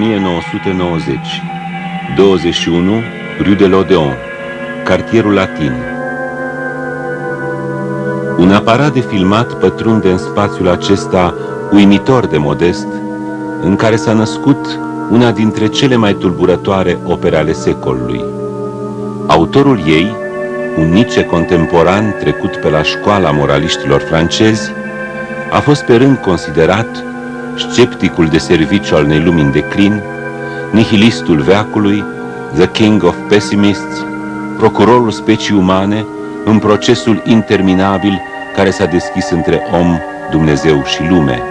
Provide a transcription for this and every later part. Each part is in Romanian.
1990 21 Rue de l'Odeon Cartierul Latin Un aparat de filmat pătrunde în spațiul acesta uimitor de modest, în care s-a născut una dintre cele mai tulburătoare opere ale secolului. Autorul ei, un nice contemporan trecut pe la școala moraliștilor francezi, a fost pe rând considerat scepticul de serviciu al unei lumini de declin, nihilistul veacului, the king of pessimists, procurorul specii umane în procesul interminabil care s-a deschis între om, Dumnezeu și lume.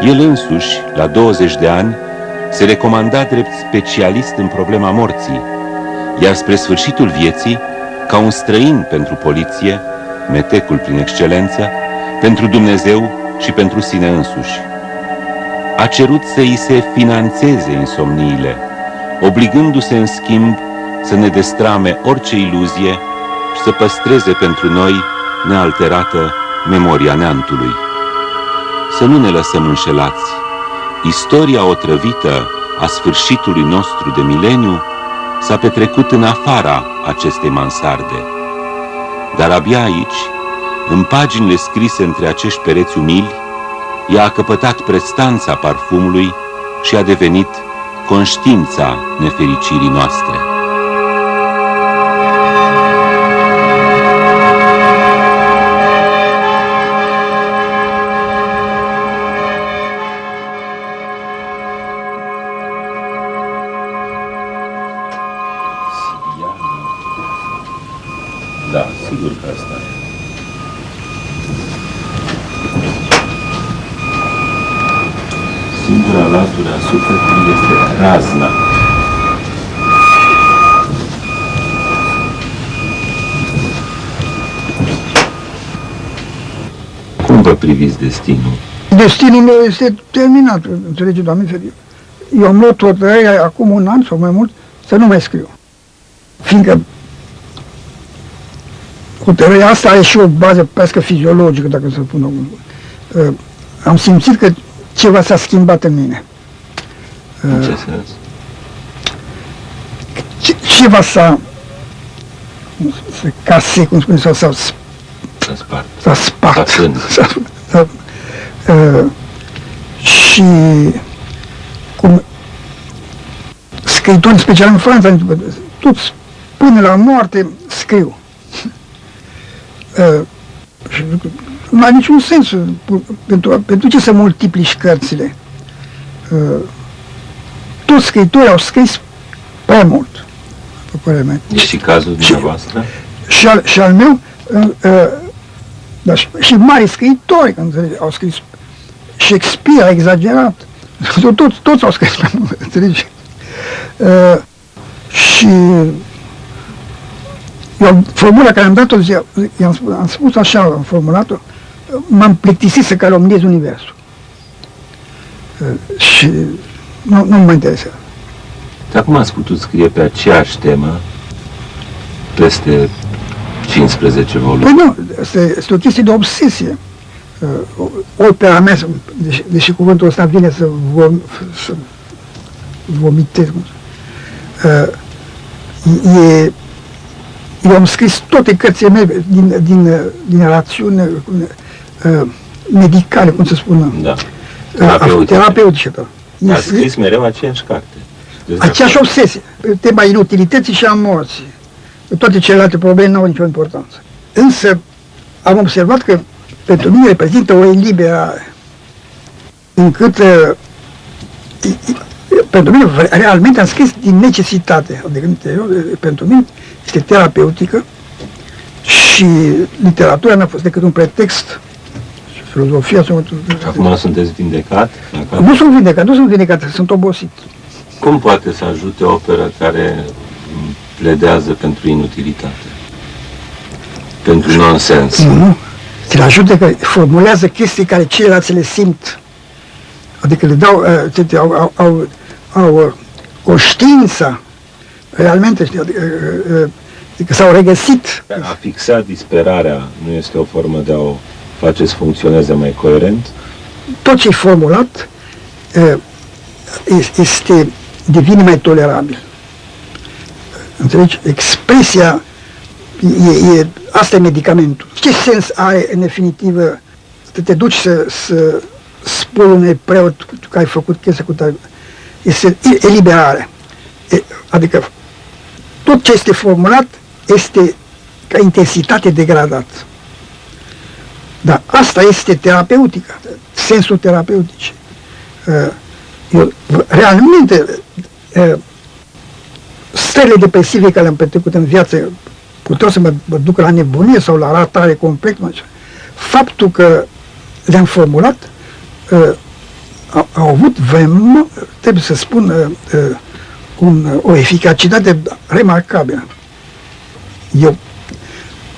El însuși, la 20 de ani, se recomanda drept specialist în problema morții, iar spre sfârșitul vieții, ca un străin pentru poliție, metecul prin excelență, pentru Dumnezeu și pentru sine însuși. A cerut să îi se financeze insomniile, obligându-se în schimb să ne destrame orice iluzie și să păstreze pentru noi nealterată memoria neantului. Să nu ne lăsăm înșelați. Istoria otrăvită a sfârșitului nostru de mileniu s-a petrecut în afara acestei mansarde. Dar abia aici, în paginile scrise între acești pereți umili, ea a căpătat prestanța parfumului și a devenit conștiința nefericirii noastre. Priviți destinul? Destinul meu este terminat, înțelege, Doamne ferie. Eu am luat hotărârea acum un an sau mai mult să nu mai scriu. Fiindcă hotărârea asta are și o bază pescă fiziologică, dacă să spun uh, Am simțit că ceva s-a schimbat în mine. În ce sens? ceva s-a case, cum spune, sau s-a spart. S-a spart. S-a, uh, și cum scriitori, special în Franța, toți până la moarte scriu. Uh, și nu are niciun sens pentru, pentru ce să multiplici cărțile. Uh, toți scriitorii au scris prea mult, pe părerea mea. E și cazul dumneavoastră? Și, și, al, și al meu, uh, uh, dar și, și mari scriitori, înțelegi, au scris. Shakespeare a exagerat. Toți, toți au scris, înțelegi? Uh, și eu, formula care am dat-o, am, spus, am spus așa, am formulat-o, m-am plictisit să calomniez Universul. Uh, și nu, nu mă interesează. Dar cum ați putut scrie pe aceeași temă peste 15 volume. Păi nu, este, este o chestie de obsesie. Uh, opera mea, deși, deși cuvântul ăsta vine să, vom, să vomitez, uh, e, eu am scris toate cărțile mele din, din, din rațiune uh, medicale, cum să spună. Da. Terapeutice. Terapeutice, da. A scris mereu aceeași carte. Aceeași obsesie, tema inutilității și a morții. Toate celelalte probleme nu au nicio importanță. Însă am observat că pentru mine reprezintă o eliberare încât uh, pentru mine realmente am scris din necesitate, adică interior, pentru mine este terapeutică și literatura n-a fost decât un pretext și filozofia sunt... Acum sunteți vindecat? Nu sunt vindecat, nu sunt vindecat, sunt obosit. Cum poate să ajute o operă care pledează pentru inutilitate, pentru nonsens. Nu, nu. Te ajută că formulează chestii care ceilalți le simt. Adică le dau, uh, au, au, au, au uh, conștiința, realmente, știi, adică, uh, adică s-au regăsit. A fixa disperarea nu este o formă de a o face să funcționeze mai coerent? Tot ce e formulat este, devine mai tolerabil. Înțelegi? Expresia, e, e, asta e medicamentul. Ce sens are, în definitivă, să te duci să, să spui unui preot că ai făcut chestia cu tare? Este eliberare. E, adică tot ce este formulat este ca intensitate degradată. Dar asta este terapeutică, sensul terapeutic. Uh, eu, realmente, uh, stările depresive care le-am petrecut în viață puteau să mă, mă duc la nebunie sau la ratare complet. Faptul că le-am formulat uh, au, au avut vrem, trebuie să spun, un, o eficacitate remarcabilă. Eu,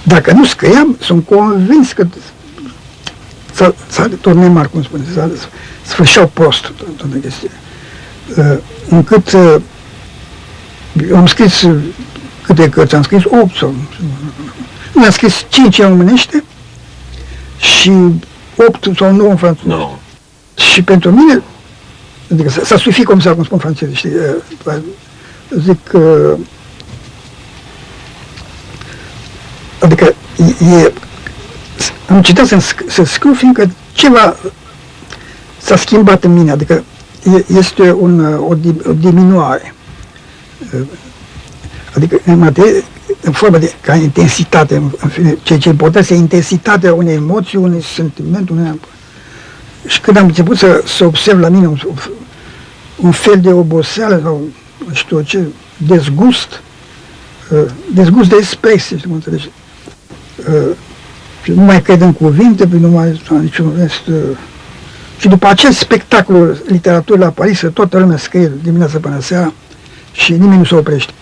dacă nu scriam, sunt convins că s-a turnat cum spune, s-a sfârșeau prost toată chestia. Uh, încât uh, am scris câte cărți am scris? 8 sau... Nu, am scris 5 în românește și 8 sau 9 în franceză. No. Și pentru mine, adică s-a sufit cum s-a cum spun franceză, știi, uh, zic, uh, adică e, am citat să, să scriu, fiindcă ceva s-a schimbat în mine, adică este un, o, o diminuare. Adică în, materie, în formă de ca intensitate, în fine, ceea ce important este intensitatea unei emoții, unui sentiment, unei... Și când am început să, să observ la mine un, un fel de oboseală sau nu știu ce, dezgust, dezgust de expresie, știu cum înțelegi, și nu mai cred în cuvinte, nu mai niciun rest. Uh, și după acest spectacol literaturii la Paris, toată lumea scrie dimineața până seara și nimeni nu se oprește.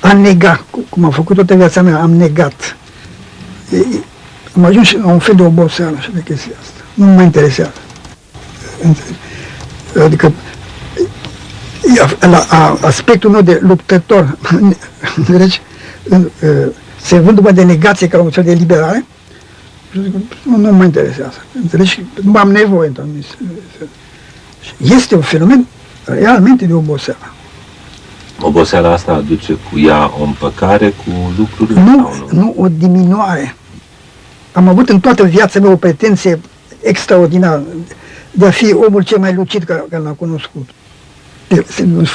Am negat, cum am făcut toată viața mea, am negat. E, am ajuns la un fel de oboseală și de chestia asta. Nu mă interesează. Adică la, a, aspectul meu de luptător, deci, se vând după de negație ca un fel de liberare, nu, nu mă interesează. Înțelegi? Nu am nevoie. Este un fenomen realmente de oboseală. Oboseala asta aduce cu ea o împăcare cu lucruri? Nu, nu, nu, o diminuare. Am avut în toată viața mea o pretenție extraordinară de a fi omul cel mai lucid care, care l-am cunoscut.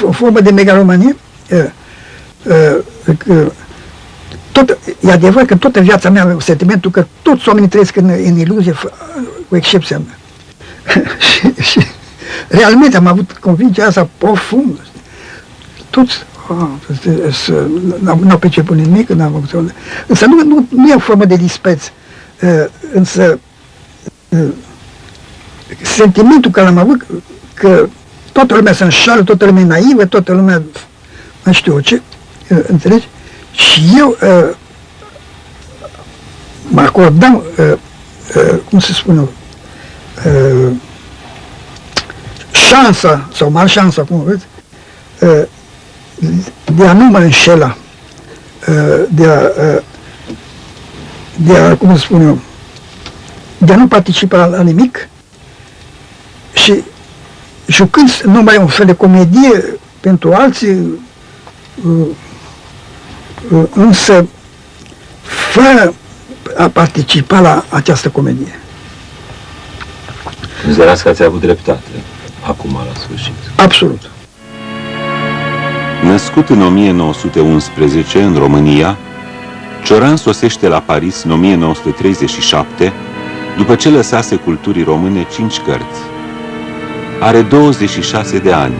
O formă de megalomanie uh, uh, tot, e adevărat că toată viața mea am sentimentul că toți oamenii trăiesc în, în iluzie, cu excepția mea. și, și realmente am avut convingerea asta profundă. Toți oh, n-au perceput nimic, n-am avut Însă nu, nu, nu e o formă de dispreț. Uh, însă uh, sentimentul care l-am avut că toată lumea se înșală, toată lumea e naivă, toată lumea nu știu ce, uh, înțelegi? Și eu uh, mă acordam, uh, uh, cum să spun eu, uh, șansa, sau mare șansa, cum vreți, uh, de a nu mă înșela, uh, de a, uh, de a, cum să spun eu, de a nu participa la, la nimic și jucând numai un fel de comedie pentru alții, uh, însă fără a participa la această comedie. Considerați că ați avut dreptate acum la sfârșit. Absolut. Născut în 1911 în România, Cioran sosește la Paris în 1937, după ce lăsase culturii române cinci cărți. Are 26 de ani.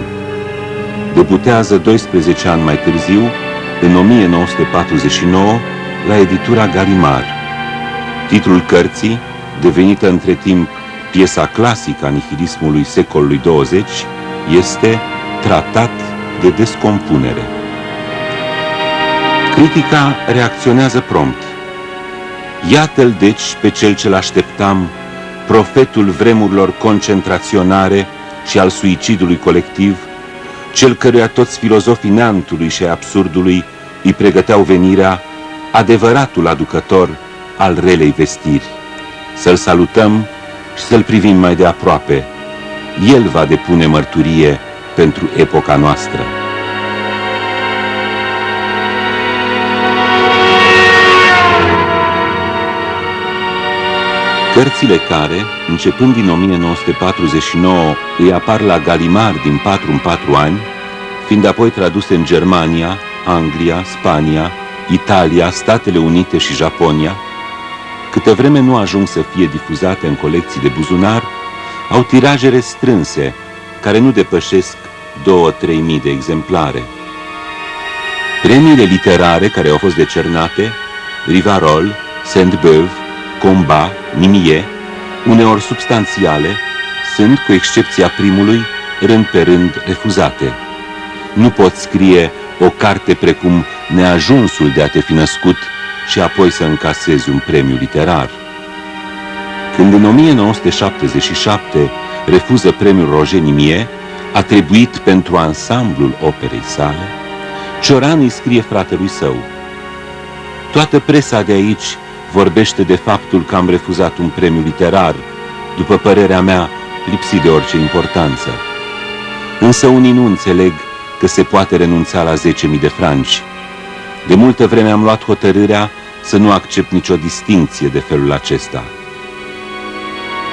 Debutează 12 ani mai târziu în 1949 la editura Galimar. Titlul cărții, devenită între timp piesa clasică a nihilismului secolului 20, este Tratat de descompunere. Critica reacționează prompt. Iată-l deci pe cel ce-l așteptam, profetul vremurilor concentraționare și al suicidului colectiv, cel căruia toți filozofii neantului și absurdului îi pregăteau venirea, adevăratul aducător al relei vestiri. Să-l salutăm și să-l privim mai de aproape. El va depune mărturie pentru epoca noastră. Cărțile care, începând din 1949, îi apar la Galimar din 4 în 4 ani, fiind apoi traduse în Germania, Anglia, Spania, Italia, Statele Unite și Japonia, câte vreme nu ajung să fie difuzate în colecții de buzunar, au tiraje restrânse, care nu depășesc 2-3 mii de exemplare. Premiile literare care au fost decernate, Rivarol, Saint-Beuve, Combat, Nimie, uneori substanțiale, sunt, cu excepția primului, rând pe rând refuzate. Nu pot scrie o carte precum Neajunsul de a te fi născut și apoi să încasezi un premiu literar. Când în 1977 refuză premiul Roger Nimie, atribuit pentru ansamblul operei sale, Cioran îi scrie fratelui său. Toată presa de aici vorbește de faptul că am refuzat un premiu literar, după părerea mea, lipsit de orice importanță. Însă unii nu înțeleg că se poate renunța la 10.000 de franci. De multă vreme am luat hotărârea să nu accept nicio distinție de felul acesta.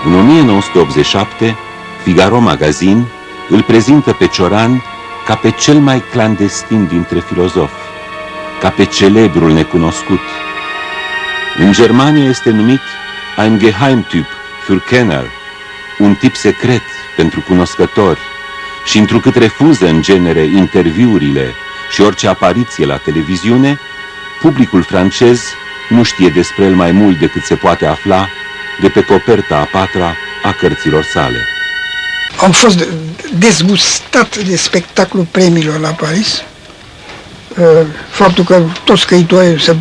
În 1987, Figaro Magazin îl prezintă pe Cioran ca pe cel mai clandestin dintre filozofi, ca pe celebrul necunoscut. În Germania este numit ein Geheimtyp für Kenner, un tip secret pentru cunoscători, și întrucât refuză în genere interviurile și orice apariție la televiziune, publicul francez nu știe despre el mai mult decât se poate afla de pe coperta a patra a cărților sale. Am fost dezgustat de spectacolul premiilor la Paris. Uh, faptul că toți scriitorii se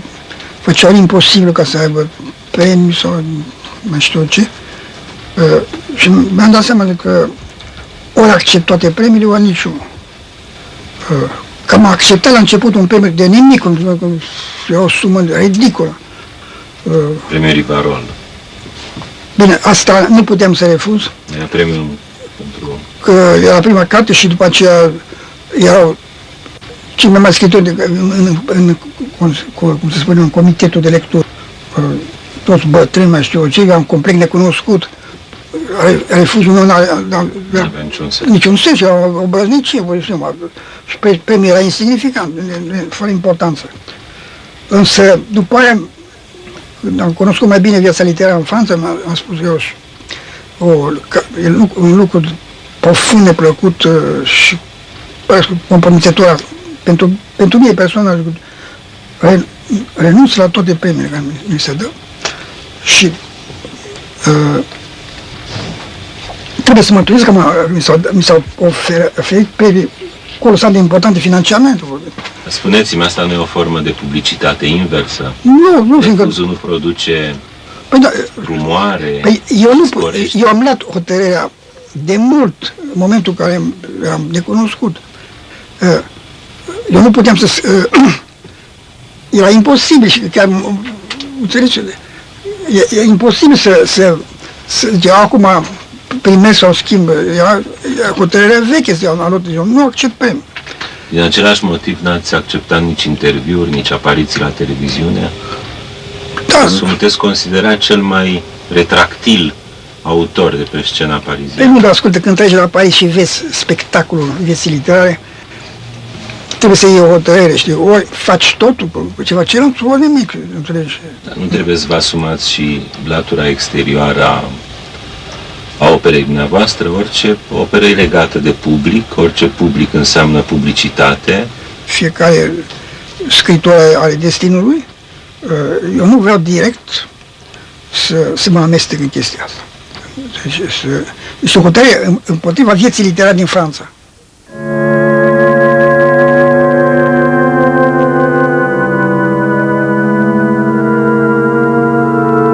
făceau imposibil ca să aibă premii sau mai știu ce. Uh, și mi-am dat seama că ori accept toate premiile, ori niciunul. Uh, că am acceptat la început un premiu de nimic, era o sumă ridicolă. Premiul Rivarol. Bine, asta nu putem să refuz. Era premiul pentru... Că era prima carte și după aceea erau cei mai mari scritori în, în, în, cum se spune, în comitetul de lectură. Toți bătrâni, mai știu ce, am complet necunoscut. Refuzul meu n-avea niciun sens. Niciun sens, era o obrăznicie, vă zic, și premiul era insignificant, fără importanță. Însă, după aia, când am cunoscut mai bine viața literară în Franța, am spus eu și o, e un lucru profund neplăcut uh, și compromițător pentru, pentru mine personal. Re, renunț la toate premiile care mi se dă și uh, trebuie să mă întâlnesc că mi s-au oferit premii colosal de importante financiarmente. Spuneți-mi, asta nu e o formă de publicitate inversă? Nu, nu, fiindcă... nu produce păi, da, rumoare, păi, eu, nu, eu am luat hotărârea de mult, în momentul în care am necunoscut. Uh, eu nu puteam să... Uh, era imposibil și chiar, înțelegi, e, e imposibil să, să, să eu acum primesc sau schimb, era hotărârea veche, eu nu accept premiul. Din același motiv n-ați acceptat nici interviuri, nici apariții la televiziune? Da. Sunteți considerat cel mai retractil autor de pe scena pariziană. Păi nu, dar ascultă, când treci la Paris și vezi spectacolul vieții literare, trebuie să iei o hotărâre, știi, ori faci totul cu ceva celălalt, ori nimic, înțelegi? Dar nu trebuie să vă asumați și latura exterioară a a operei dumneavoastră, orice operă e legată de public, orice public înseamnă publicitate. Fiecare scriitor are destinului. Uh, eu nu vreau direct să, să mă amestec în chestia asta. Deci, este o hotărâre împotriva vieții literare din Franța.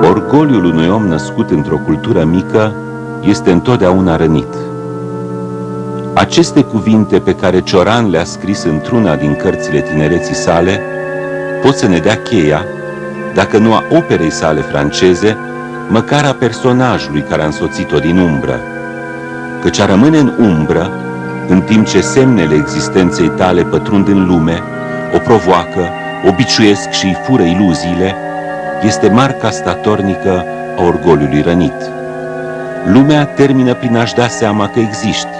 Orgoliul unui om născut într-o cultură mică este întotdeauna rănit. Aceste cuvinte pe care Cioran le-a scris într-una din cărțile tinereții sale pot să ne dea cheia, dacă nu a operei sale franceze, măcar a personajului care a însoțit-o din umbră. Căci a rămâne în umbră în timp ce semnele existenței tale pătrund în lume, o provoacă, o biciuiesc și îi fură iluziile, este marca statornică a orgoliului rănit. Lumea termină prin a-și da seama că existi,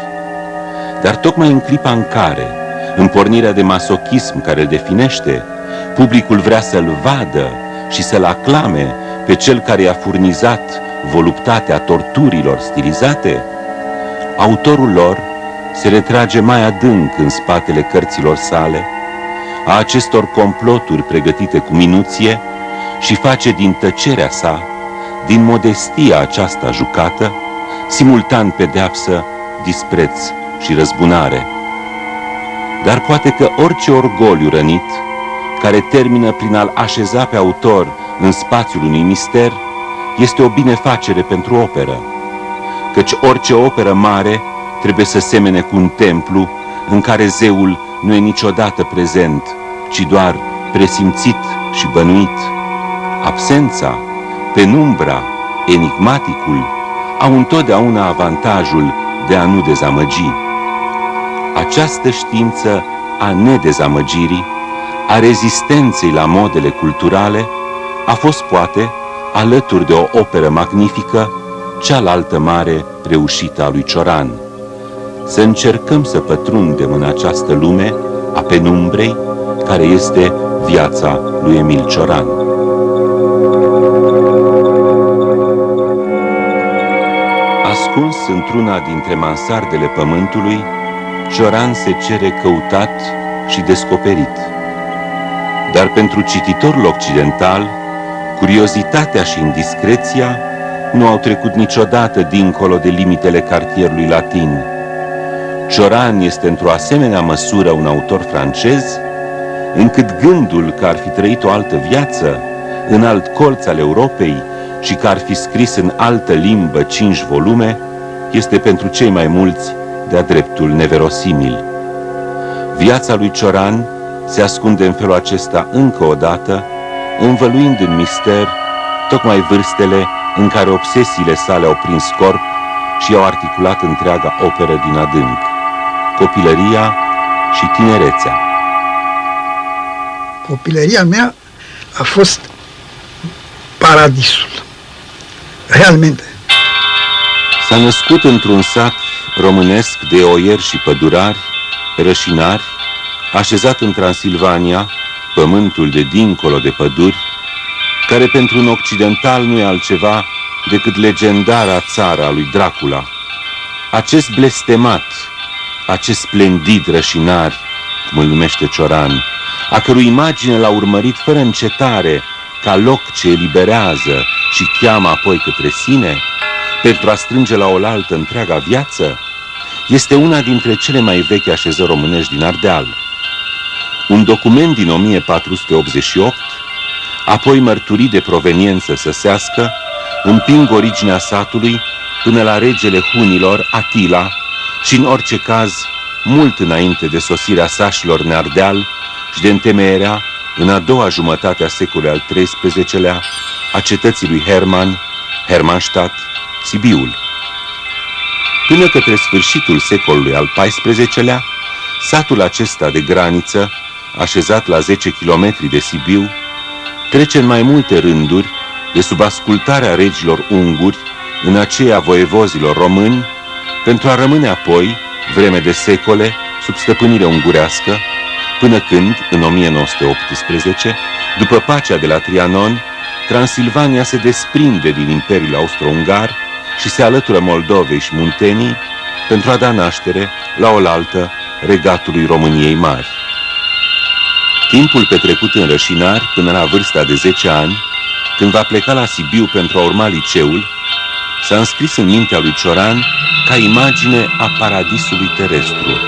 dar tocmai în clipa în care, în pornirea de masochism care îl definește, publicul vrea să-l vadă și să-l aclame pe cel care i-a furnizat voluptatea torturilor stilizate, autorul lor se retrage mai adânc în spatele cărților sale, a acestor comploturi pregătite cu minuție și face din tăcerea sa, din modestia aceasta jucată, simultan pedeapsă, dispreț și răzbunare. Dar poate că orice orgoliu rănit, care termină prin a-l așeza pe autor în spațiul unui mister, este o binefacere pentru operă, căci orice operă mare trebuie să semene cu un templu în care zeul nu e niciodată prezent, ci doar presimțit și bănuit. Absența, penumbra, enigmaticul au întotdeauna avantajul de a nu dezamăgi. Această știință a nedezamăgirii, a rezistenței la modele culturale, a fost poate, alături de o operă magnifică, cealaltă mare reușită a lui Cioran. Să încercăm să pătrundem în această lume a penumbrei, care este viața lui Emil Cioran. Ascuns într-una dintre mansardele pământului, Cioran se cere căutat și descoperit. Dar pentru cititorul occidental, curiozitatea și indiscreția nu au trecut niciodată dincolo de limitele cartierului latin. Cioran este într-o asemenea măsură un autor francez, încât gândul că ar fi trăit o altă viață în alt colț al Europei și că ar fi scris în altă limbă cinci volume, este pentru cei mai mulți de-a dreptul neverosimil. Viața lui Cioran se ascunde în felul acesta încă o dată, învăluind în mister tocmai vârstele în care obsesiile sale au prins corp și au articulat întreaga operă din adânc, copilăria și tinerețea. Copilăria mea a fost paradisul. Realmente. S-a născut într-un sat românesc de oieri și pădurari, rășinari, așezat în Transilvania, pământul de dincolo de păduri, care pentru un occidental nu e altceva decât legendara țara lui Dracula. Acest blestemat, acest splendid rășinar, cum îl numește Cioran, a cărui imagine l-a urmărit fără încetare, ca loc ce eliberează și cheamă apoi către sine, pentru a strânge la oaltă întreaga viață, este una dintre cele mai vechi așezări românești din Ardeal. Un document din 1488, apoi mărturii de proveniență săsească, împing originea satului până la regele hunilor, Atila, și în orice caz, mult înainte de sosirea sașilor în Ardeal și de întemeierea, în a doua jumătate a secolului al XIII-lea, a cetății lui Herman, Hermannstadt, Sibiul. Până către sfârșitul secolului al XIV-lea, satul acesta de graniță, așezat la 10 km de Sibiu, trece în mai multe rânduri de sub ascultarea regilor unguri în aceea voievozilor români, pentru a rămâne apoi, vreme de secole, sub stăpânire ungurească, până când, în 1918, după pacea de la Trianon, Transilvania se desprinde din Imperiul Austro-Ungar și se alătură Moldovei și Muntenii pentru a da naștere la oaltă regatului României Mari. Timpul petrecut în rășinari până la vârsta de 10 ani, când va pleca la Sibiu pentru a urma liceul, s-a înscris în mintea lui Cioran ca imagine a paradisului terestru,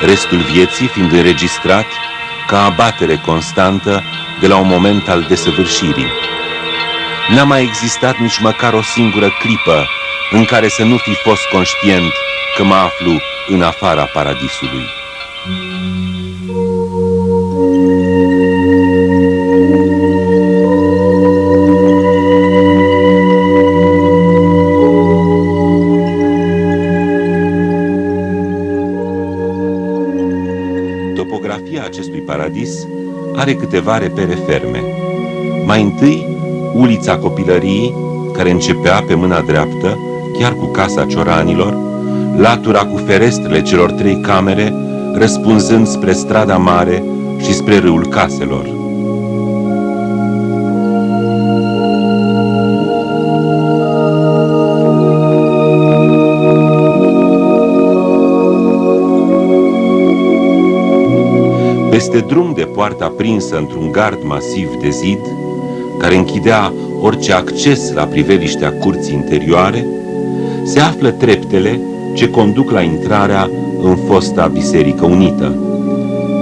restul vieții fiind înregistrat ca abatere constantă de la un moment al desăvârșirii. N-a mai existat nici măcar o singură clipă în care să nu fi fost conștient că mă aflu în afara paradisului. Are câteva repere ferme. Mai întâi, ulița copilăriei, care începea pe mâna dreaptă, chiar cu casa cioranilor, latura cu ferestrele celor trei camere, răspunzând spre strada mare și spre râul caselor. Peste drum de poarta prinsă într-un gard masiv de zid, care închidea orice acces la priveliștea curții interioare, se află treptele ce conduc la intrarea în fosta Biserică Unită.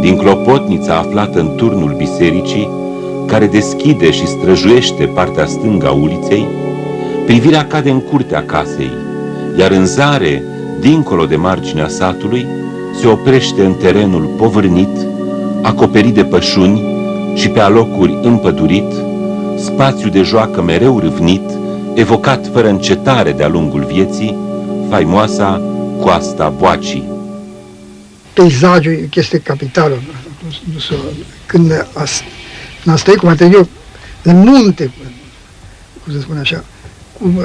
Din clopotnița aflată în turnul bisericii, care deschide și străjuiește partea stângă a uliței, privirea cade în curtea casei, iar în zare, dincolo de marginea satului, se oprește în terenul povârnit, acoperit de pășuni și pe alocuri împădurit, spațiu de joacă mereu râvnit, evocat fără încetare de-a lungul vieții, faimoasa coasta Boacii. Peisajul e chestie capitală. Când n-a trăit cum eu în munte, cum se spune așa, cum,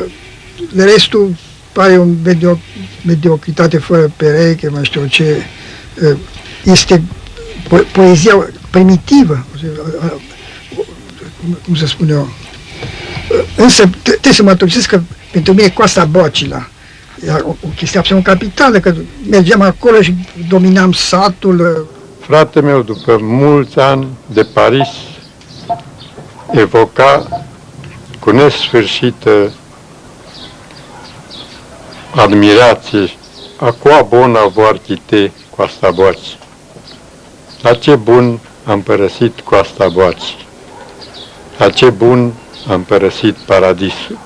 de restul pare o medio, mediocritate fără pereche, mai știu ce, este po poezia primitivă, cum să spun eu. Însă trebuie să mă mărturisesc că pentru mine Coasta Bocila era o, o chestie absolut capitală, că mergeam acolo și dominam satul. Frate meu, după mulți ani de Paris, evoca cu nesfârșită admirație a qua bona vor chite Coasta Boci. La ce bun am părăsit Coasta Boci. La ce bun am părăsit paradisul.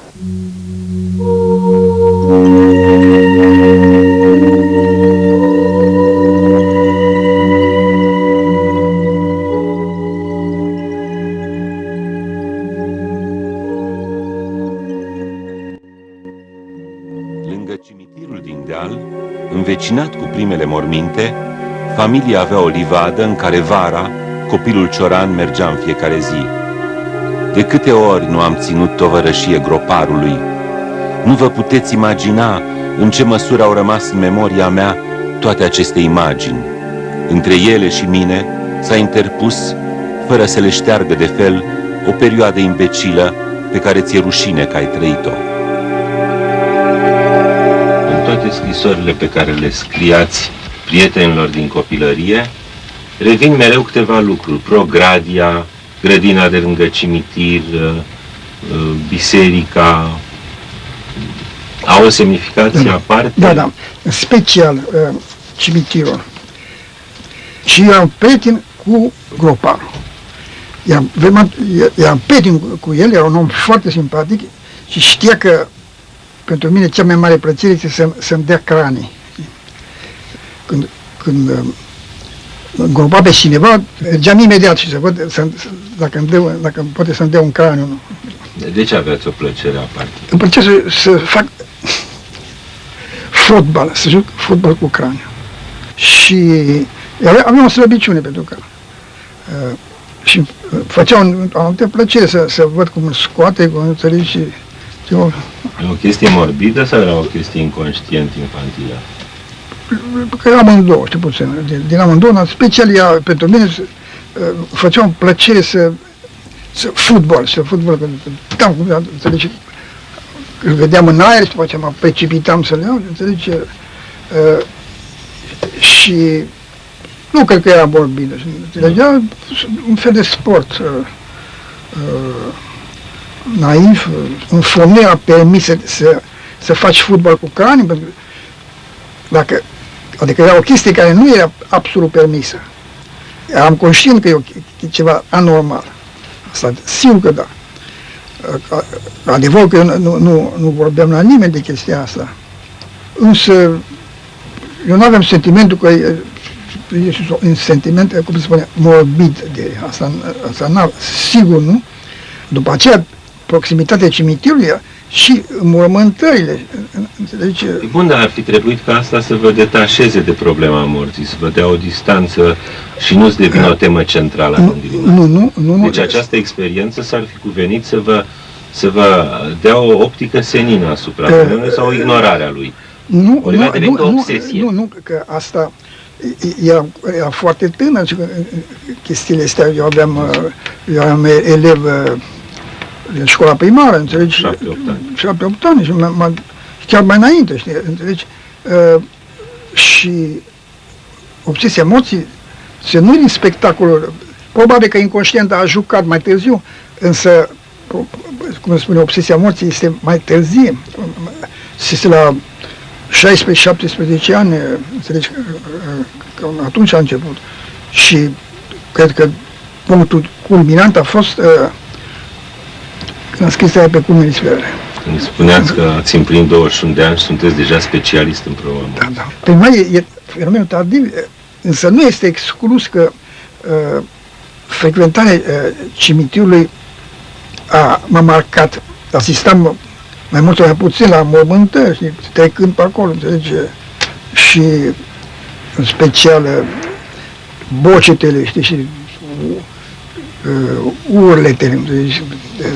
Lângă cimitirul din deal, învecinat cu primele morminte, familia avea o livadă în care vara copilul Cioran mergea în fiecare zi. De câte ori nu am ținut tovărășie groparului? Nu vă puteți imagina în ce măsură au rămas în memoria mea toate aceste imagini. Între ele și mine s-a interpus, fără să le șteargă de fel, o perioadă imbecilă pe care ți-e rușine că ai trăit-o. În toate scrisorile pe care le scriați prietenilor din copilărie, revin mereu câteva lucruri. Progradia, grădina de lângă cimitir, uh, uh, biserica, au o semnificație da, aparte? Da, da. Special uh, cimitirul. Și eu am prieten cu groparul. Eram, eram prieten cu el, era un om foarte simpatic și știa că pentru mine cea mai mare plăcere este să, să-mi dea cranii. Când, când îngropa pe cineva, mergeam imediat și să văd să, dacă, îmi dă, dacă poate să-mi dea un craniu. De ce aveți o plăcere aparte? Îmi plăcea să, să fac fotbal, să joc fotbal cu craniu. Și aveam o slăbiciune pentru că uh, și uh, făcea un, o anumită plăcere să, să văd cum îl scoate, cum îl și... Eu, e o chestie morbidă sau era o chestie inconștient infantilă? Că amândouă, știu puțin, din, din amândouă, dar special ea, pentru mine, uh, făcea o plăcere să, să fotbal, să fotbal, că puteam, cum înțelegi, îl vedeam în aer și după aceea mă precipitam să-l iau, înțelegi, uh, și nu cred că era morbidă, înțelegea un fel de sport uh, uh, naiv, în fomie a permis să, să, să faci fotbal cu cani, pentru dacă, adică era o chestie care nu era absolut permisă. Eram conștient că e, o, e ceva anormal. Asta, sigur că da. Adevăr că eu nu, nu, nu vorbeam la nimeni de chestia asta. Însă, eu nu aveam sentimentul că e, un sentiment, cum se spune, morbid de asta, asta n sigur nu. După aceea, proximitatea cimitirului și mormântările Înțelegi? Bun, dar ar fi trebuit ca asta să vă detașeze de problema morții, să vă dea o distanță și nu să devină o temă centrală a gândirii Nu, nu, nu. nu. Deci această experiență s-ar fi cuvenit să vă, să vă dea o optică senină asupra Eh, uh, sau ignorarea lui. Nu, Ori nu, va deveni nu, o nu, obsesie. nu, nu, că asta era, era foarte tânăr și că, chestiile astea. Eu aveam, uh, eu aveam elev uh, în școala primară, înțelegi? Șapte-opt ani. Șapte-opt ani și m- m- chiar mai înainte, știi, înțelegi? Uh, și obsesia morții se nu din spectacolul, probabil că inconștient a jucat mai târziu, însă, cum spune, obsesia morții este mai târzie, este la 16-17 ani, înțelegi, că atunci a început. Și cred că punctul culminant a fost uh, când am scris aia pe cum sferele. Când spuneați că ați împlinit 21 de ani și sunteți deja specialist în problema Da, da. Pentru noi e fenomenul tardiv, însă nu este exclus că uh, frecventarea uh, cimitirului a, m-a marcat. Asistam mai mult sau mai puțin la mormântări, știi, trecând pe acolo, înțelegi? Și în special uh, bocetele, știi, și uh, urletele, înțelegi?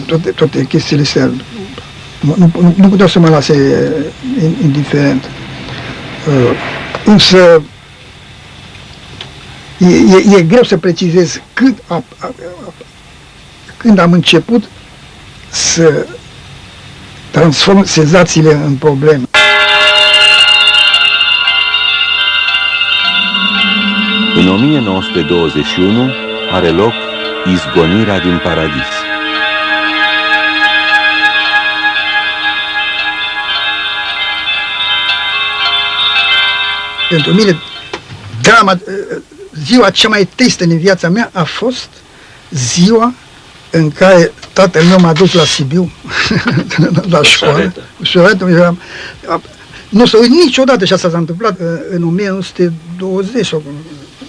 toate, toate chestiile astea. Nu, nu, nu puteau să mă lase uh, indiferent. Uh, însă e, e, e greu să precizez când, a, a, a, când am început să transform senzațiile în probleme. În 1921 are loc izgonirea din paradis. Pentru mine, drama, uh, ziua cea mai tristă din viața mea a fost ziua în care tatăl meu m-a dus la Sibiu, la școală, șaretă. cu șoretă, eram, a- nu o să uit niciodată și asta s-a întâmplat uh, în 1920 sau cum-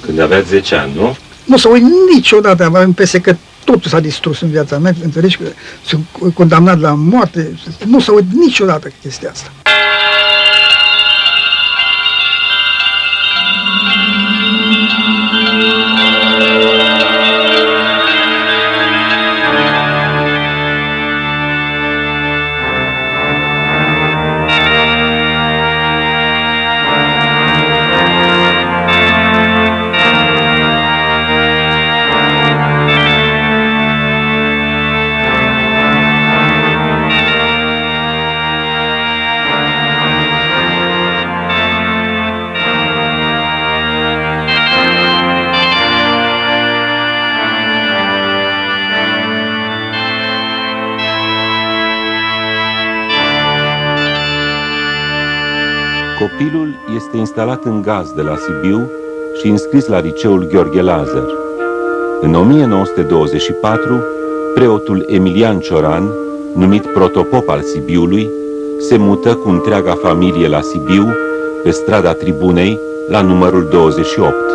Când aveați 10 ani, nu? Nu o să uit niciodată, am impresia că totul s-a distrus în viața mea, înțelegi că sunt condamnat la moarte, nu o să uit niciodată chestia asta. Instalat în gaz de la Sibiu și înscris la liceul Gheorghe Lazar. În 1924, preotul Emilian Cioran, numit protopop al Sibiului, se mută cu întreaga familie la Sibiu, pe strada Tribunei, la numărul 28.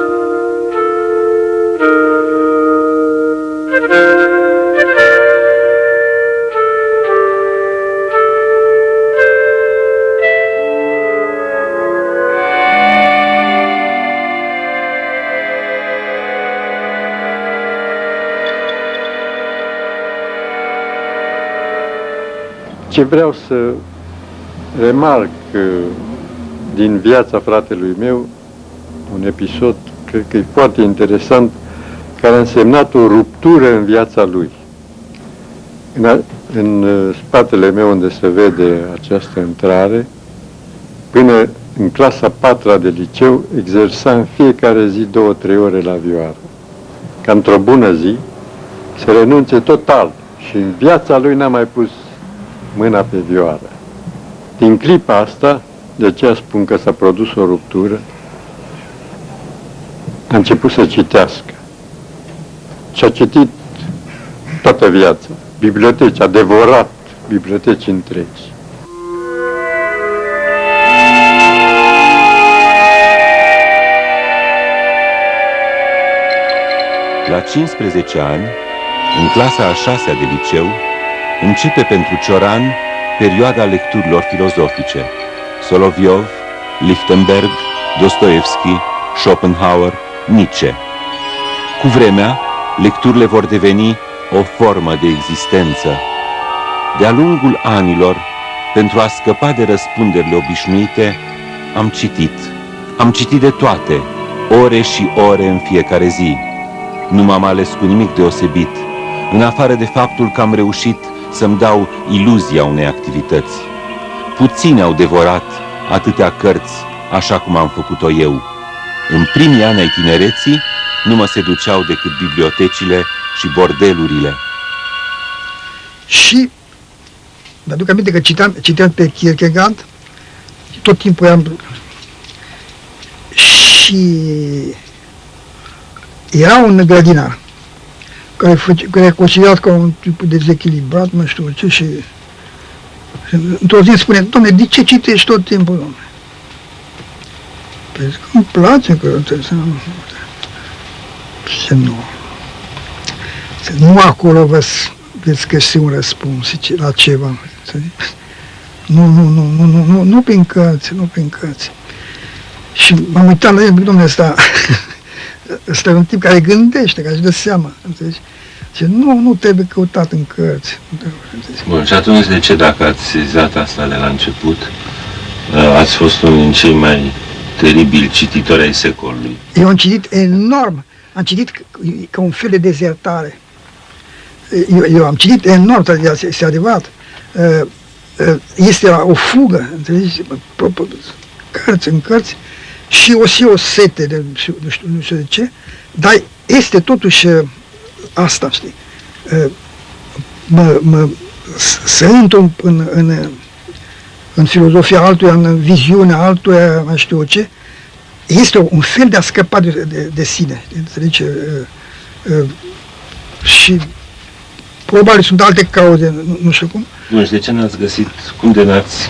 Ce vreau să remarc uh, din viața fratelui meu, un episod, cred că e foarte interesant, care a însemnat o ruptură în viața lui. În, a, în uh, spatele meu unde se vede această intrare, până în clasa patra de liceu, exersa în fiecare zi două-trei ore la vioară. Ca într-o bună zi, să renunțe total și în viața lui n-a mai pus mâna pe vioară. Din clipa asta, de aceea spun că s-a produs o ruptură, a început să citească. Și a citit toată viața, biblioteci, a devorat biblioteci întregi. La 15 ani, în clasa a șasea de liceu, începe pentru Cioran perioada lecturilor filozofice, Soloviov, Lichtenberg, Dostoevski, Schopenhauer, Nietzsche. Cu vremea, lecturile vor deveni o formă de existență. De-a lungul anilor, pentru a scăpa de răspunderile obișnuite, am citit. Am citit de toate, ore și ore în fiecare zi. Nu m-am ales cu nimic deosebit, în afară de faptul că am reușit să-mi dau iluzia unei activități. Puțini au devorat atâtea cărți așa cum am făcut-o eu. În primii ani ai tinereții nu mă seduceau decât bibliotecile și bordelurile. Și mi-aduc aminte că citam, citeam pe Kierkegaard, tot timpul am... Și era un grădinar care, făce, care a considerat ca un tip dezechilibrat, nu știu ce, și, și într-o zi spune, domne, de ce citești tot timpul, domne? Păi că îmi place că trebuie să nu... Și nu. Nu acolo vă veți găsi un răspuns la ceva. Nu, nu, nu, nu, nu, nu, nu prin cărți, nu prin cărți. Și m-am uitat la el, domnule, ăsta, ăsta e un tip care gândește, care își dă seama, înțelegi? Și nu, nu trebuie căutat în cărți. Bun, și atunci de ce, dacă ați sezat asta de la început, ați fost unul din cei mai teribil cititori ai secolului? Eu am citit enorm, am citit ca un fel de dezertare. Eu, eu am citit enorm, este adevărat. Este o fugă, înțelegi? Cărți în cărți și o și o sete de nu știu, nu știu de ce, dar este totuși asta, știi? Mă, mă, să intru în, în, în filozofia altuia, în viziunea altuia, mai știu ce, este un fel de a scăpa de, de, de sine, înțelegi? Uh, uh, și probabil sunt alte cauze, nu, nu știu cum. Nu și de ce n-ați găsit, cum de n-ați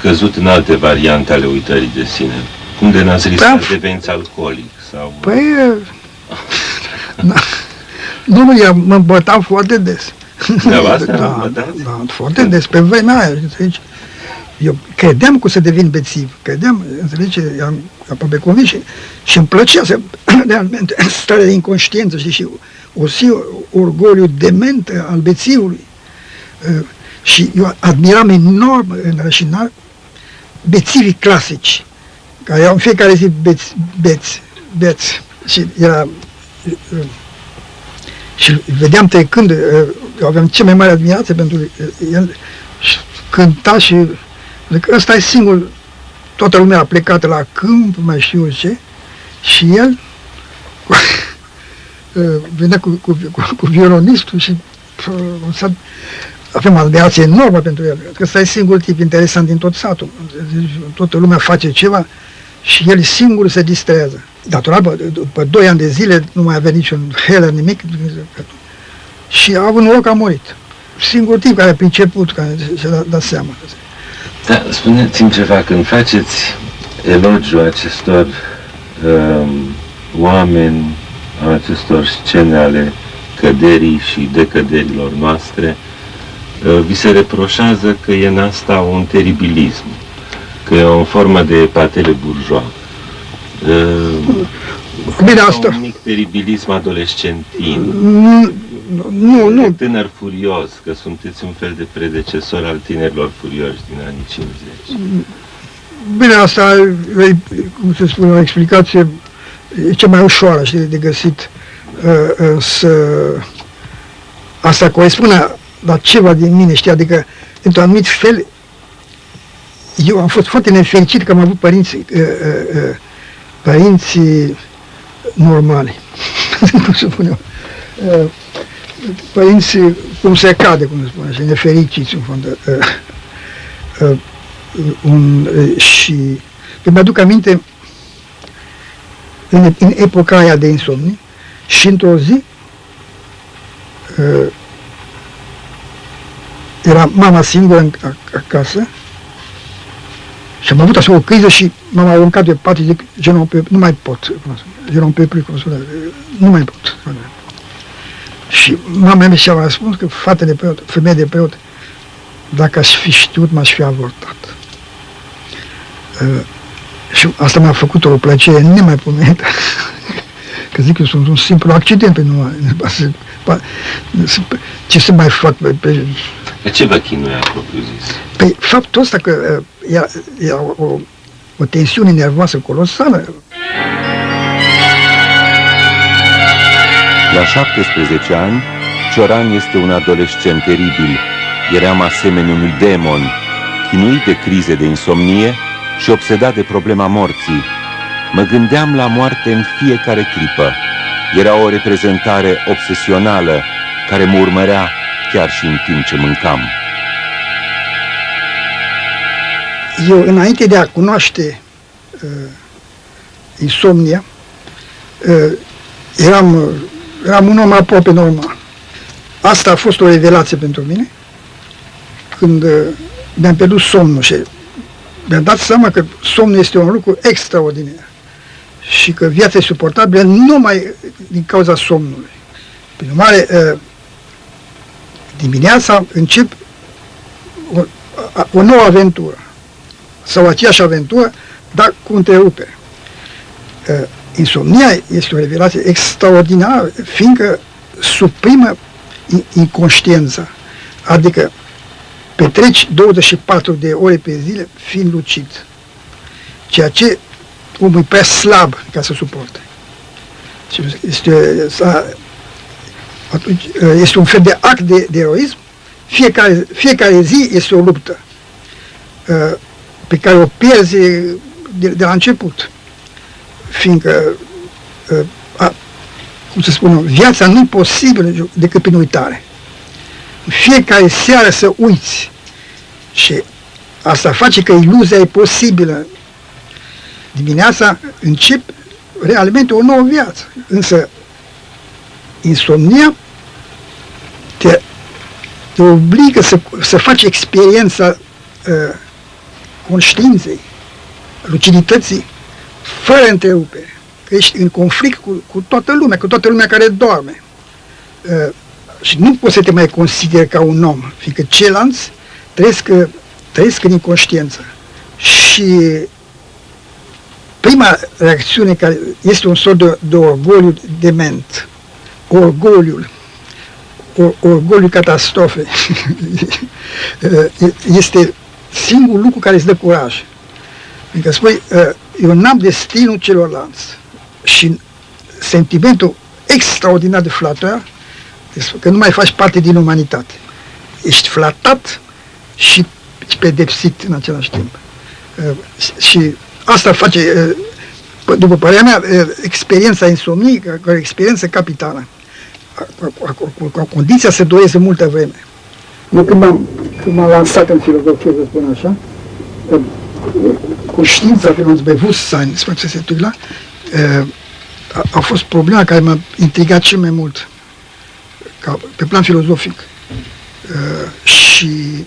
căzut în alte variante ale uitării de sine? Cum de n-ați riscat păi, deveniți alcoolic? Sau... Păi, na, nu, nu, eu mă îmbătam foarte des. Da, da, da, foarte des, pe vremea aia, înțelegi? Eu credeam că o să devin bețiv, credeam, înțelegi, am aproape convins și, și îmi plăcea să, realmente, stare de inconștiență și, și o si orgoliu dement al bețivului. Uh, și eu admiram enorm în rășinar bețivii clasici, care au în fiecare zi beți, beți, beți. Și era uh, și vedeam trecând, uh, eu aveam cea mai mare admirație pentru el, și cânta și Adică ăsta e singur, toată lumea a plecat la câmp, mai știu ce, și el venea cu, cu, cu, cu violonistul și uh, avem admirație enormă pentru el. Că ăsta e singur tip interesant din tot satul. Toată lumea face ceva și el singur se distrează. Datorat, după doi ani de zile, nu mai avea niciun heller, nimic, și a avut noroc, a murit. Singur tip care a priceput, care și-a dat seama. Da, spuneți-mi ceva, când faceți elogiu acestor um, oameni, acestor scene ale căderii și decăderilor noastre, uh, vi se reproșează că e în asta un teribilism, că e o formă de patele burjoa. Uh, Bine, asta... Un mic teribilism adolescentin. Mm, nu, nu. Tânăr furios, că sunteți un fel de predecesor al tinerilor furioși din anii 50. Bine, asta e, cum se spune, o explicație e cea mai ușoară, știi, de găsit. Uh, uh, să... Asta corespune la ceva din mine, știi, adică, într-un anumit fel, eu am fost foarte nefericit că am avut părinți, uh, uh, uh, părinți normali, cum se spune uh, părinți, cum se cade, cum se spune, și nefericiți în fond. Uh, uh, un, uh, și mi-aduc aminte în, în epoca aia de insomni și într-o zi uh, era mama singură în, acasă și am avut așa o criză și m-am aruncat de pat și zic, je nu mai pot, je nu peux plus, nu mai pot. Și mama mea și-a răspuns că fata de preot, femeie de preot, dacă aș fi știut, m-aș fi avortat. și asta m-a făcut o plăcere nemaipomenită. Că zic eu, sunt un simplu accident pe nu ce să mai fac pe, pe... De ce vă chinuia, propriu zis? Pe faptul ăsta că uh, era, era o, o tensiune nervoasă colosală. La 17 ani, Cioran este un adolescent teribil. Eram asemenea unui demon, chinuit de crize de insomnie și obsedat de problema morții. Mă gândeam la moarte în fiecare clipă. Era o reprezentare obsesională care mă urmărea chiar și în timp ce mâncam. Eu, înainte de a cunoaște uh, insomnia, uh, eram, uh, eram un om aproape normal. Asta a fost o revelație pentru mine, când uh, mi-am pierdut somnul și mi-am dat seama că somnul este un lucru extraordinar și că viața e suportabilă numai din cauza somnului. Prin urmare, uh, dimineața încep o, o nouă aventură sau aceeași aventură, dar cu întrerupere. Uh, insomnia este o revelație extraordinară, fiindcă suprimă inconștiența, adică petreci 24 de ore pe zile fiind lucid, ceea ce omul e prea slab ca să suporte. Este, atunci, este un fel de act de, de eroism, fiecare, fiecare zi este o luptă pe care o pierzi de, de la început, fiindcă a, cum să spun, viața nu e posibilă decât prin uitare. Fiecare seară să uiți și asta face că iluzia e posibilă. Dimineața încep realmente o nouă viață. Însă insomnia te, te obligă să, să faci experiența uh, conștiinței, lucidității, fără întrerupere că ești în conflict cu, cu toată lumea, cu toată lumea care doarme. Uh, și nu poți să te mai consideri ca un om, fiindcă ceilalți trăiesc, trăiesc în inconștiență. Și prima reacțiune care este un sort de, de orgoliu dement, orgoliul, or, orgoliul catastrofe, uh, este singurul lucru care îți dă curaj. Adică spui, uh, eu n-am destinul celorlalți și sentimentul extraordinar de flator că nu mai faci parte din umanitate. Ești flatat și pedepsit în același timp. Uh, și asta face, uh, după părerea mea, uh, experiența insomniei, ca o experiență capitală. Cu condiția să dureze multă vreme. Nu, când m-am, când m-am lansat în filozofie, să spun așa, cu știința Bewusstsein, se se titula, a, a fost problema care m-a intrigat cel mai mult ca, pe plan filozofic. Uh, și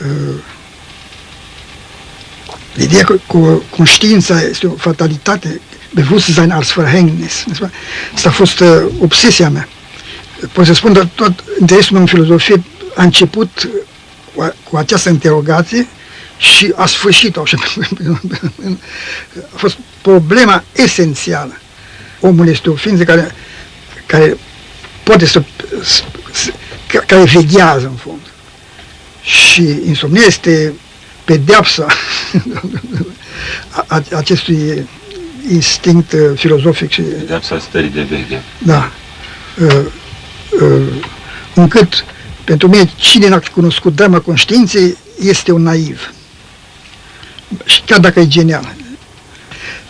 uh, ideea că cu conștiința este o fatalitate, Bewusstsein als Verhängnis. Asta a fost uh, obsesia mea. Pot să spun, că tot interesul meu în filozofie a început cu, cu această interogație și a sfârșit-o așa. a fost problema esențială. Omul este o ființă care, care poate să, să care veghează în fond. Și insomnia este pedeapsa acestui instinct uh, filozofic. Și, pedeapsa stării de veche. Da. Uh, uh, încât, pentru mine, cine n-a cunoscut drama conștiinței este un naiv. Și chiar dacă e genial.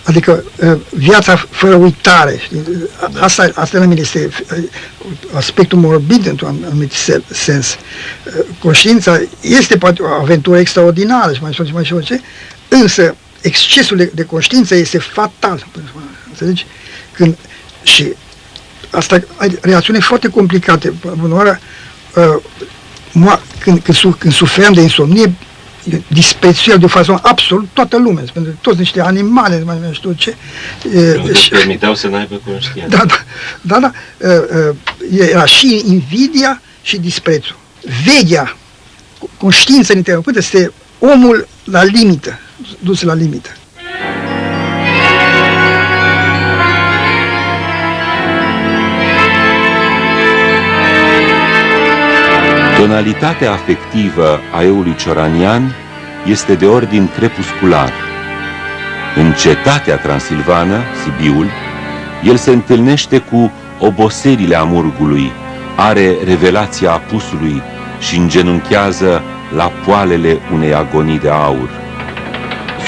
Adică ă, viața fără uitare. Da. Asta, asta la mine este ă, aspectul morbid într-un anumit sens. Ă, conștiința este poate o aventură extraordinară și mai știu mai știu ce, însă excesul de, de conștiință este fatal. Înțelegi? Când, și asta ai reacțiune foarte complicate. Bună oară, uh, când, când, când suferam de insomnie, disprețuiau de față absolut toată lumea, pentru toți niște animale, mai nu știu ce. Nu și permiteau să n-aibă conștiință. Da, da, da, da, era și invidia și disprețul. Vedea, conștiința ininterruptă, este omul la limită, dus la limită. Tonalitatea afectivă a eului cioranian este de ordin crepuscular. În cetatea transilvană, Sibiul, el se întâlnește cu oboserile amurgului, are revelația apusului și îngenunchează la poalele unei agonii de aur.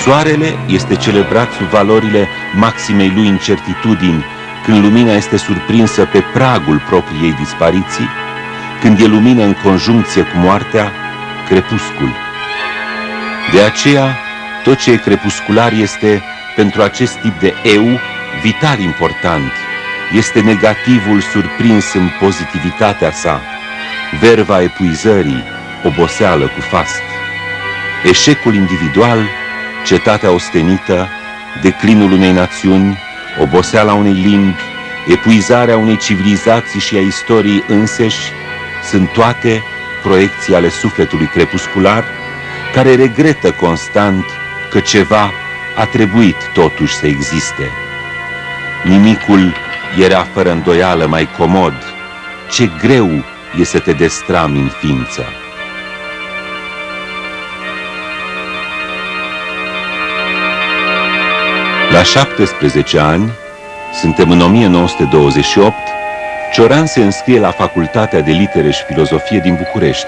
Soarele este celebrat sub valorile maximei lui incertitudini, când lumina este surprinsă pe pragul propriei dispariții, când e lumină în conjuncție cu moartea, crepuscul. De aceea, tot ce e crepuscular este, pentru acest tip de eu, vital important. Este negativul surprins în pozitivitatea sa, verva epuizării, oboseală cu fast. Eșecul individual, cetatea ostenită, declinul unei națiuni, oboseala unei limbi, epuizarea unei civilizații și a istoriei înseși, sunt toate proiecții ale sufletului crepuscular, care regretă constant că ceva a trebuit totuși să existe. Nimicul era fără îndoială mai comod, ce greu e să te destrami în ființă. La 17 ani, suntem în 1928, Cioran se înscrie la Facultatea de Litere și Filozofie din București.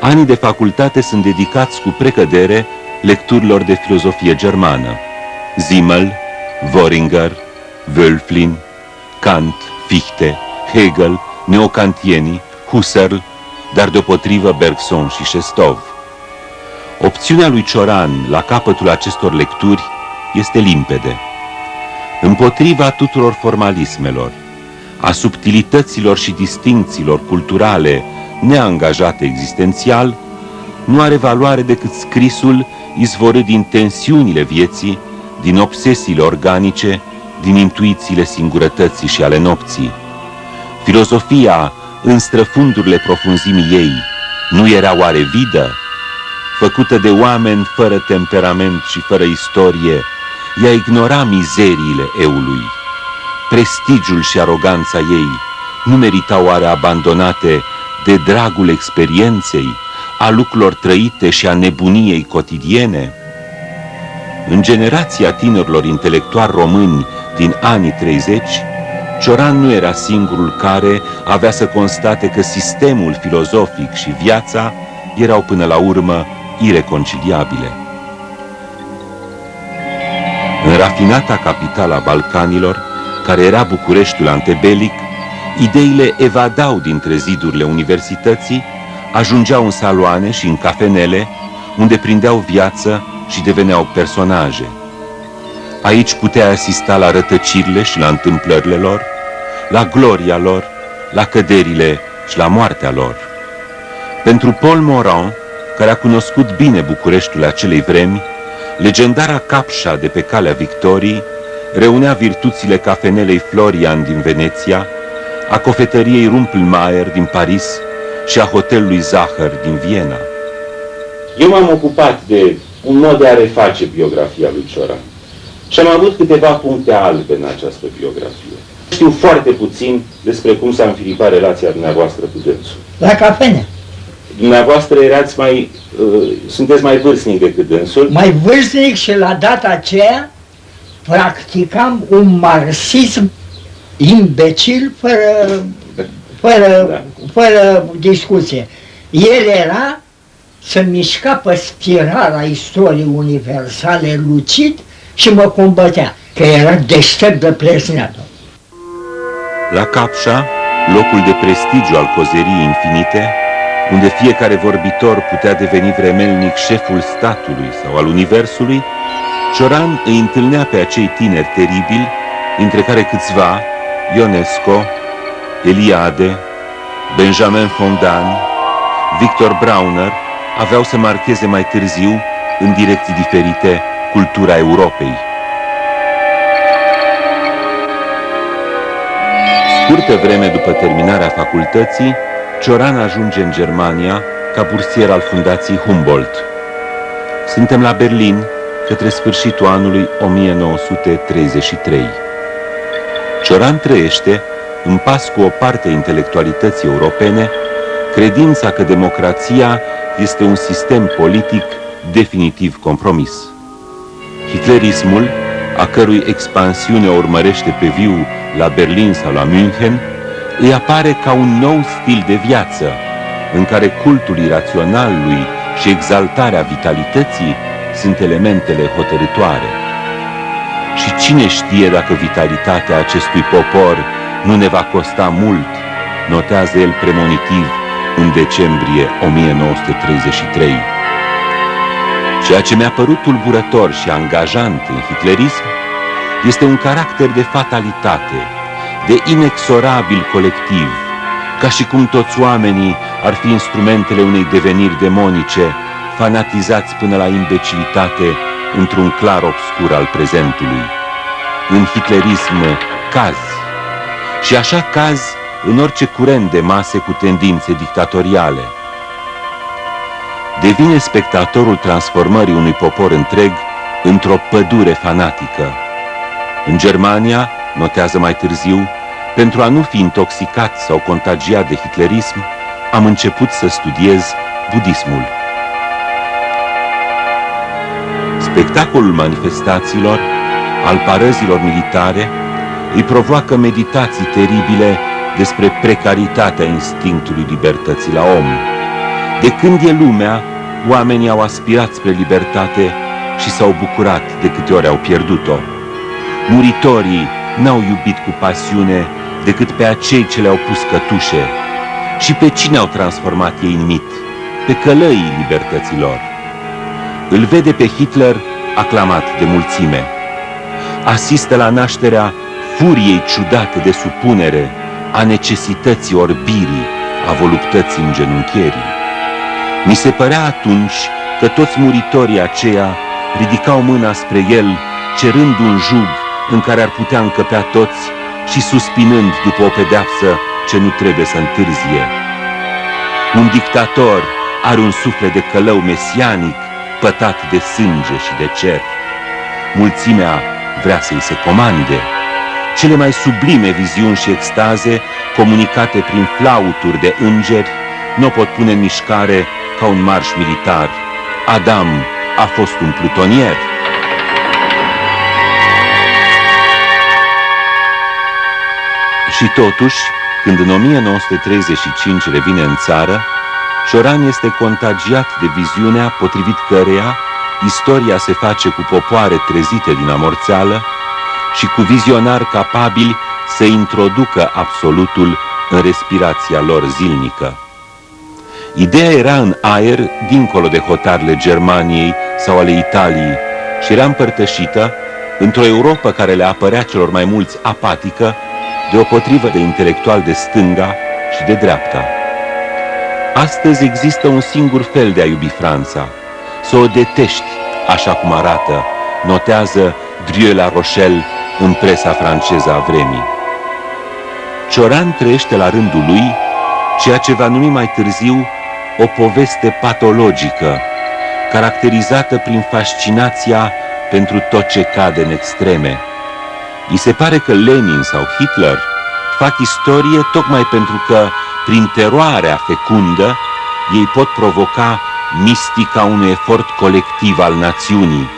Anii de facultate sunt dedicați cu precădere lecturilor de filozofie germană. Zimmel, Wöringer, Wölflin, Kant, Fichte, Hegel, neocantienii, Husserl, dar deopotrivă Bergson și Shestov. Opțiunea lui Cioran la capătul acestor lecturi este limpede. Împotriva tuturor formalismelor, a subtilităților și distincțiilor culturale neangajate existențial, nu are valoare decât scrisul izvorât din tensiunile vieții, din obsesiile organice, din intuițiile singurătății și ale nopții. Filozofia, în străfundurile profunzimii ei, nu era oare vidă? Făcută de oameni fără temperament și fără istorie, ea ignora mizeriile eului. Prestigiul și aroganța ei nu meritau oare abandonate de dragul experienței, a lucrurilor trăite și a nebuniei cotidiene? În generația tinerilor intelectuali români din anii 30, Cioran nu era singurul care avea să constate că sistemul filozofic și viața erau până la urmă ireconciliabile. În rafinata capitala Balcanilor, care era Bucureștiul antebelic, ideile evadau dintre zidurile universității, ajungeau în saloane și în cafenele, unde prindeau viață și deveneau personaje. Aici putea asista la rătăcirile și la întâmplările lor, la gloria lor, la căderile și la moartea lor. Pentru Paul Morand, care a cunoscut bine Bucureștiul acelei vremi, legendara capșa de pe calea Victoriei reunea virtuțile cafenelei Florian din Veneția, a cofetăriei Rumpelmeier din Paris și a hotelului Zahăr din Viena. Eu m-am ocupat de un mod de a reface biografia lui Cioran și am avut câteva puncte albe în această biografie. Știu foarte puțin despre cum s-a înfiripat relația dumneavoastră cu dânsul. La cafene. Dumneavoastră erați mai, uh, sunteți mai vârstnic decât dânsul. Mai vârstnic și la data aceea practicam un marxism imbecil fără, fără, da. fără discuție. El era să mișca pe spirala istoriei universale lucid și mă combătea, că era deștept de plesneată. La Capșa, locul de prestigiu al cozeriei infinite, unde fiecare vorbitor putea deveni vremelnic șeful statului sau al universului, Cioran îi întâlnea pe acei tineri teribili, dintre care câțiva, Ionesco, Eliade, Benjamin Fondan, Victor Brauner, aveau să marcheze mai târziu, în direcții diferite, cultura Europei. Scurtă vreme după terminarea facultății, Cioran ajunge în Germania ca bursier al Fundației Humboldt. Suntem la Berlin, către sfârșitul anului 1933. Cioran trăiește, în pas cu o parte a intelectualității europene, credința că democrația este un sistem politic definitiv compromis. Hitlerismul, a cărui expansiune o urmărește pe viu la Berlin sau la München, îi apare ca un nou stil de viață, în care cultul iraționalului și exaltarea vitalității sunt elementele hotărătoare. Și cine știe dacă vitalitatea acestui popor nu ne va costa mult, notează el premonitiv în decembrie 1933. Ceea ce mi-a părut tulburător și angajant în hitlerism este un caracter de fatalitate, de inexorabil colectiv, ca și cum toți oamenii ar fi instrumentele unei deveniri demonice, fanatizați până la imbecilitate într-un clar obscur al prezentului. În hitlerism cazi, și așa cazi în orice curent de mase cu tendințe dictatoriale. Devine spectatorul transformării unui popor întreg într-o pădure fanatică. În Germania, notează mai târziu, pentru a nu fi intoxicat sau contagiat de hitlerism, am început să studiez budismul. Spectacolul manifestațiilor, al parăzilor militare, îi provoacă meditații teribile despre precaritatea instinctului libertății la om. De când e lumea, oamenii au aspirat spre libertate și s-au bucurat de câte ori au pierdut-o. Muritorii n-au iubit cu pasiune decât pe acei ce le-au pus cătușe. Și pe cine au transformat ei în mit? Pe călăii libertăților. Îl vede pe Hitler aclamat de mulțime. Asistă la nașterea furiei ciudate de supunere, a necesității orbirii, a voluptății îngenunchierii. Mi se părea atunci că toți muritorii aceia ridicau mâna spre el, cerând un jug în care ar putea încăpea toți și suspinând după o pedeapsă ce nu trebuie să întârzie. Un dictator are un suflet de călău mesianic, pătat de sânge și de cer. Mulțimea vrea să-i se comande. Cele mai sublime viziuni și extaze, comunicate prin flauturi de îngeri, nu pot pune în mișcare ca un marș militar. Adam a fost un plutonier. Și totuși, când în 1935 revine în țară, Cioran este contagiat de viziunea potrivit căreia istoria se face cu popoare trezite din amorțeală și cu vizionari capabili să introducă absolutul în respirația lor zilnică. Ideea era în aer, dincolo de hotarele Germaniei sau ale Italiei, și era împărtășită într-o Europa care le apărea celor mai mulți apatică, deopotrivă de intelectual de stânga și de dreapta. Astăzi există un singur fel de a iubi Franța, să o detești așa cum arată, notează Drieu la Rochelle în presa franceză a vremii. Cioran trăiește la rândul lui ceea ce va numi mai târziu o poveste patologică, caracterizată prin fascinația pentru tot ce cade în extreme. I se pare că Lenin sau Hitler fac istorie tocmai pentru că, prin teroarea fecundă, ei pot provoca mistica unui efort colectiv al națiunii.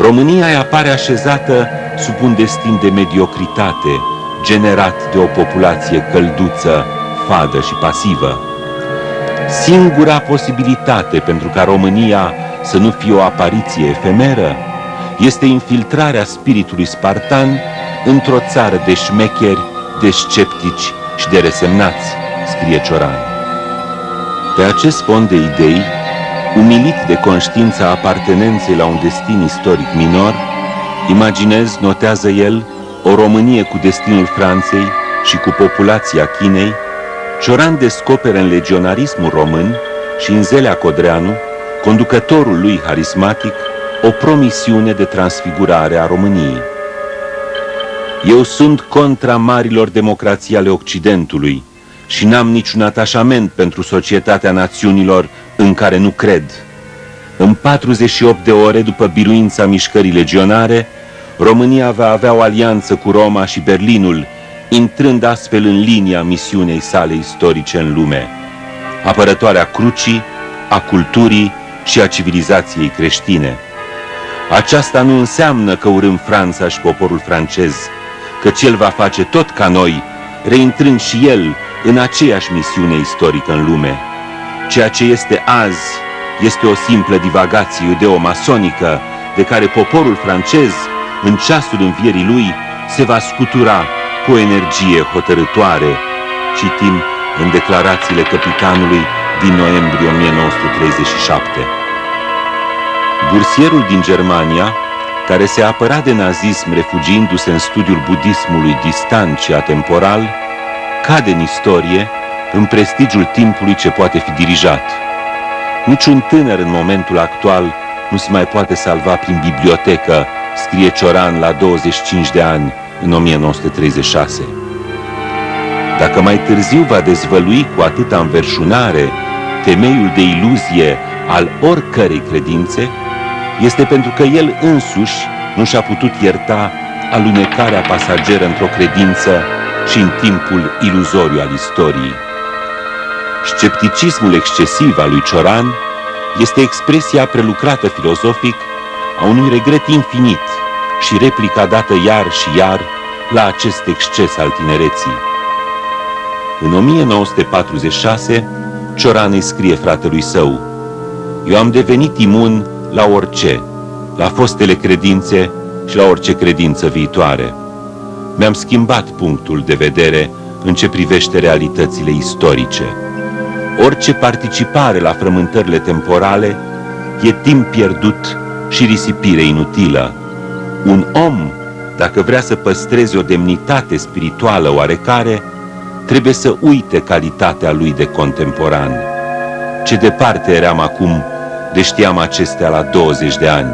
România îi apare așezată sub un destin de mediocritate, generat de o populație călduță, fadă și pasivă. Singura posibilitate pentru ca România să nu fie o apariție efemeră este infiltrarea spiritului spartan într-o țară de șmecheri, de sceptici și de resemnați, scrie Cioran. Pe acest fond de idei, umilit de conștiința apartenenței la un destin istoric minor, imaginez, notează el, o Românie cu destinul Franței și cu populația Chinei, Cioran descoperă în legionarismul român și în Zelea Codreanu, conducătorul lui harismatic, o promisiune de transfigurare a României. Eu sunt contra marilor democrații ale Occidentului și n-am niciun atașament pentru societatea națiunilor în care nu cred. Îmi în 48 de ore după biruința mișcării legionare, România va avea o alianță cu Roma și Berlinul, intrând astfel în linia misiunei sale istorice în lume, apărătoarea crucii, a culturii și a civilizației creștine. Aceasta nu înseamnă că urâm Franța și poporul francez, că el va face tot ca noi, reintrând și el în aceeași misiune istorică în lume. Ceea ce este azi este o simplă divagație ideo-masonică de care poporul francez, în ceasul învierii lui, se va scutura cu o energie hotărătoare, citim în declarațiile capitanului din noiembrie 1937. Bursierul din Germania, care se apăra de nazism refugiindu-se în studiul budismului distant și atemporal, cade în istorie, în prestigiul timpului ce poate fi dirijat. Niciun tânăr în momentul actual nu se mai poate salva prin bibliotecă, scrie Cioran la 25 de ani, în 1936. Dacă mai târziu va dezvălui cu atâta înverșunare temeiul de iluzie al oricărei credințe, este pentru că el însuși nu și-a putut ierta alunecarea pasageră într-o credință și în timpul iluzoriu al istoriei. Scepticismul excesiv al lui Cioran este expresia prelucrată filozofic a unui regret infinit și replica dată iar și iar la acest exces al tinereții. În 1946, Cioran îi scrie fratelui său, Eu am devenit imun la orice, la fostele credințe și la orice credință viitoare. Mi-am schimbat punctul de vedere în ce privește realitățile istorice. Orice participare la frământările temporale e timp pierdut și risipire inutilă. Un om, dacă vrea să păstreze o demnitate spirituală oarecare, trebuie să uite calitatea lui de contemporan. Ce departe eram acum de știam acestea la 20 de ani.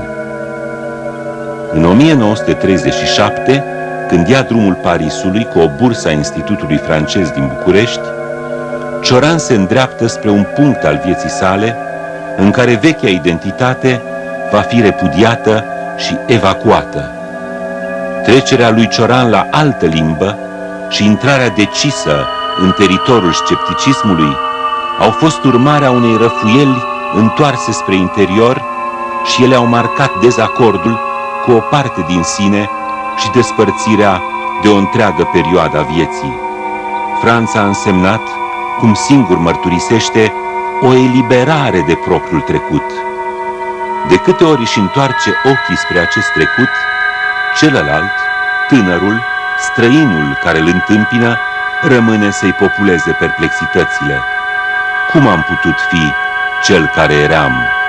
În 1937, când ia drumul Parisului cu o bursă a Institutului francez din București, Cioran se îndreaptă spre un punct al vieții sale în care vechea identitate va fi repudiată și evacuată. Trecerea lui Cioran la altă limbă și intrarea decisă în teritoriul scepticismului au fost urmarea unei răfuieli întoarse spre interior și ele au marcat dezacordul cu o parte din sine și despărțirea de o întreagă perioadă a vieții. Franța a însemnat, cum singur mărturisește, o eliberare de propriul trecut. De câte ori își întoarce ochii spre acest trecut, celălalt, tânărul, străinul care îl întâmpină, rămâne să-i populeze perplexitățile. Cum am putut fi cel care eram?